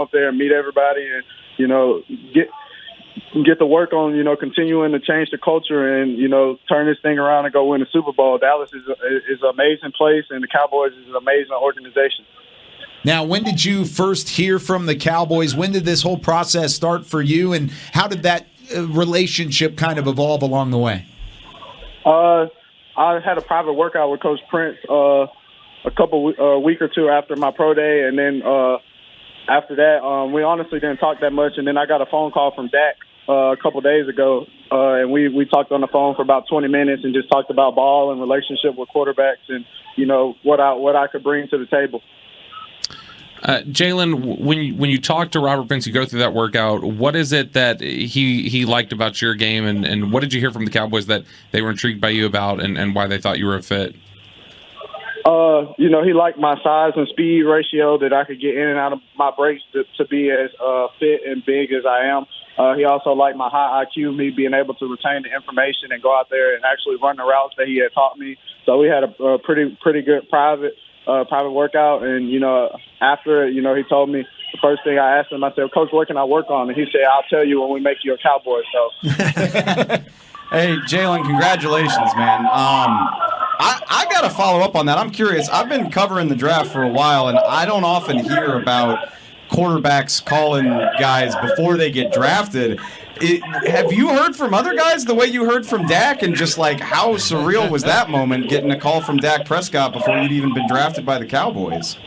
up there and meet everybody and you know get get to work on you know continuing to change the culture and you know turn this thing around and go win the Super Bowl. Dallas is a, is an amazing place and the Cowboys is an amazing organization. Now, when did you first hear from the Cowboys? When did this whole process start for you, and how did that uh, relationship kind of evolve along the way? Uh, I had a private workout with Coach Prince uh, a couple uh, week or two after my pro day, and then uh, after that, um, we honestly didn't talk that much. And then I got a phone call from Dak uh, a couple days ago, uh, and we we talked on the phone for about 20 minutes and just talked about ball and relationship with quarterbacks, and you know what I what I could bring to the table. Uh, Jalen, when you, when you talk to Robert Prince, you go through that workout. What is it that he he liked about your game, and, and what did you hear from the Cowboys that they were intrigued by you about, and, and why they thought you were a fit? Uh, you know, he liked my size and speed ratio that I could get in and out of my breaks to, to be as uh, fit and big as I am. Uh, he also liked my high IQ, me being able to retain the information and go out there and actually run the routes that he had taught me. So we had a, a pretty pretty good private uh, private workout. And, you know, after it, you know, he told me the first thing I asked him, I said, Coach, what can I work on? And he said, I'll tell you when we make you a cowboy. So. hey, Jalen, congratulations, man. Um, I, I got to follow up on that. I'm curious. I've been covering the draft for a while, and I don't often hear about quarterbacks calling guys before they get drafted. It, have you heard from other guys the way you heard from Dak, and just like how surreal was that moment getting a call from Dak Prescott before you'd even been drafted by the Cowboys?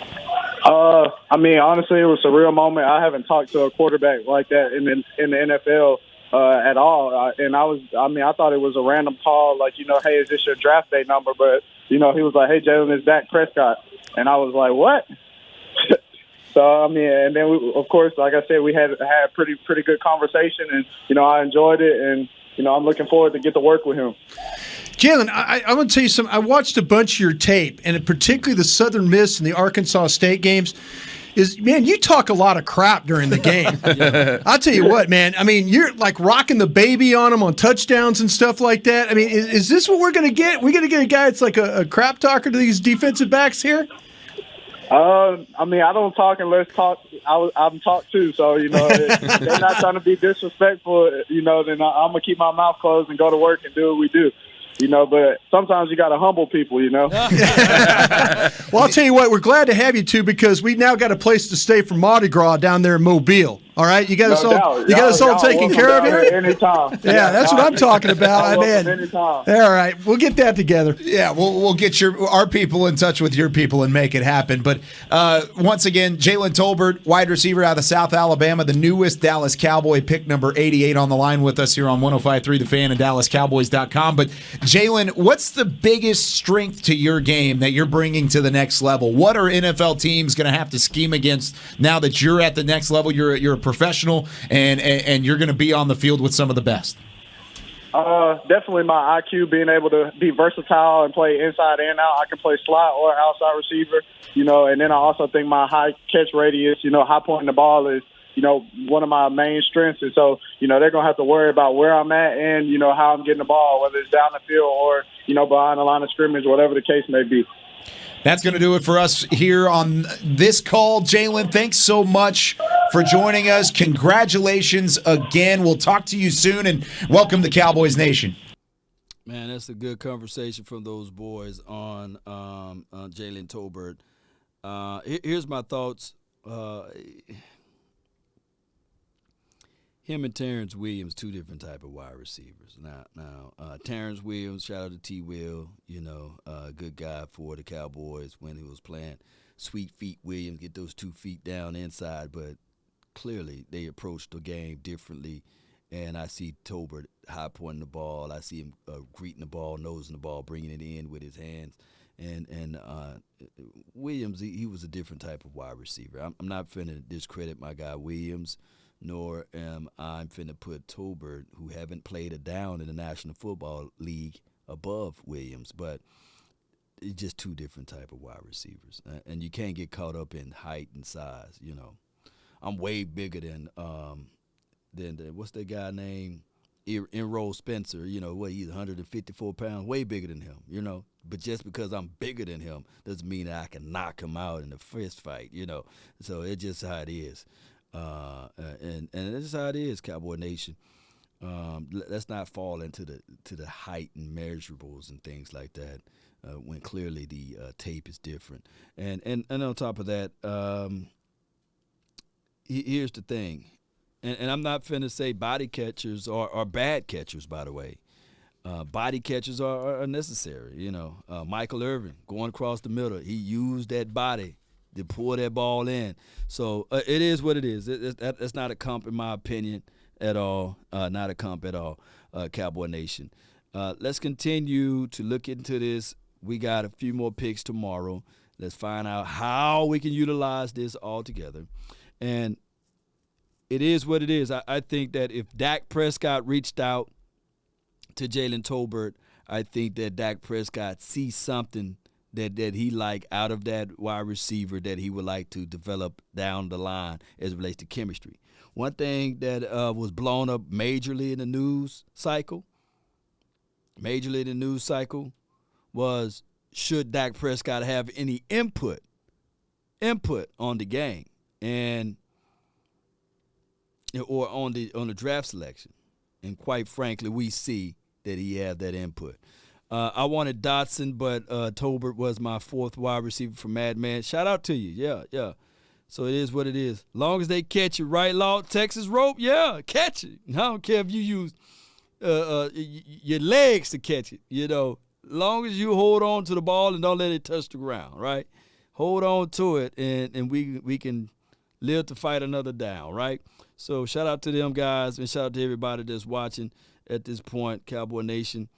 Uh, I mean, honestly, it was a real moment. I haven't talked to a quarterback like that in the, in the NFL uh, at all, uh, and I was, I mean, I thought it was a random call, like you know, hey, is this your draft day number? But you know, he was like, hey, Jalen, it's Dak Prescott, and I was like, what? So I mean, and then we, of course, like I said, we had had pretty pretty good conversation, and you know, I enjoyed it, and you know, I'm looking forward to get to work with him. Jalen, I, I want to tell you something. I watched a bunch of your tape, and particularly the Southern Miss and the Arkansas State games. Is man, you talk a lot of crap during the game. I'll tell you what, man. I mean, you're like rocking the baby on them on touchdowns and stuff like that. I mean, is, is this what we're going to get? We're going to get a guy that's like a, a crap talker to these defensive backs here? Uh, I mean, I don't talk unless talk. I, I'm talked to, so you know, they're not trying to be disrespectful. You know, then I, I'm gonna keep my mouth closed and go to work and do what we do you know, but sometimes you got to humble people, you know. well, I'll tell you what, we're glad to have you two because we now got a place to stay for Mardi Gras down there in Mobile. All right, you got no us all. Doubt. You got us all taken care of here. Anytime. Yeah, that's what I'm talking about. I mean, anytime. All right, we'll get that together. Yeah, we'll we'll get your our people in touch with your people and make it happen. But uh, once again, Jalen Tolbert, wide receiver out of South Alabama, the newest Dallas Cowboy, pick number 88 on the line with us here on 105.3 The Fan and DallasCowboys.com. But Jalen, what's the biggest strength to your game that you're bringing to the next level? What are NFL teams going to have to scheme against now that you're at the next level? You're you're professional and, and, and you're going to be on the field with some of the best? Uh, definitely my IQ, being able to be versatile and play inside and out. I can play slot or outside receiver, you know, and then I also think my high catch radius, you know, high pointing the ball is, you know, one of my main strengths. And so, you know, they're going to have to worry about where I'm at and, you know, how I'm getting the ball, whether it's down the field or, you know, behind the line of scrimmage, whatever the case may be. That's going to do it for us here on this call. Jalen, thanks so much for joining us. Congratulations again. We'll talk to you soon and welcome to Cowboys Nation. Man, that's a good conversation from those boys on, um, on Jalen Tolbert. Uh, here's my thoughts. Uh, him and Terrence Williams, two different type of wide receivers. Now, now uh, Terrence Williams, shout out to T. Will, you know, uh, good guy for the Cowboys when he was playing. Sweet feet Williams, get those two feet down inside, but clearly they approached the game differently. And I see Tolbert high pointing the ball. I see him uh, greeting the ball, nosing the ball, bringing it in with his hands. And and uh, Williams, he, he, was a different type of wide receiver. I'm, I'm not finna discredit my guy Williams nor am I finna put Tolbert, who haven't played a down in the National Football League, above Williams. But it's just two different type of wide receivers, and you can't get caught up in height and size. You know, I'm way bigger than um, than the, what's that guy named Errol Spence. You know, what he's 154 pounds, way bigger than him. You know, but just because I'm bigger than him doesn't mean that I can knock him out in a fist fight. You know, so it's just how it is. uh, and and this is how it is, Cowboy Nation. Um, let's not fall into the to the height and measurables and things like that uh, when clearly the uh, tape is different. And and and on top of that, um, here's the thing, and, and I'm not finna say body catchers are, are bad catchers, by the way. Uh, body catchers are, are necessary. You know, uh, Michael Irvin going across the middle, he used that body to pull that ball in. So uh, it is what it is. It, it, that, that's not a comp, in my opinion, at all. Uh, not a comp at all, uh, Cowboy Nation. Uh, let's continue to look into this. We got a few more picks tomorrow. Let's find out how we can utilize this all together. And it is what it is. I, I think that if Dak Prescott reached out to Jalen Tolbert, I think that Dak Prescott sees something that that he like out of that wide receiver that he would like to develop down the line as relates to chemistry. One thing that uh, was blown up majorly in the news cycle, majorly in the news cycle, was should Dak Prescott have any input input on the game and or on the on the draft selection. And quite frankly, we see that he had that input. Uh, I wanted Dotson, but uh, Tolbert was my fourth wide receiver for Madman. Shout out to you. Yeah, yeah. So it is what it is. Long as they catch it right, law, Texas rope, yeah, catch it. I don't care if you use uh, uh your legs to catch it. You know, long as you hold on to the ball and don't let it touch the ground, right? Hold on to it, and and we we can live to fight another down, right? So shout out to them guys and shout out to everybody that's watching at this point, Cowboy Nation.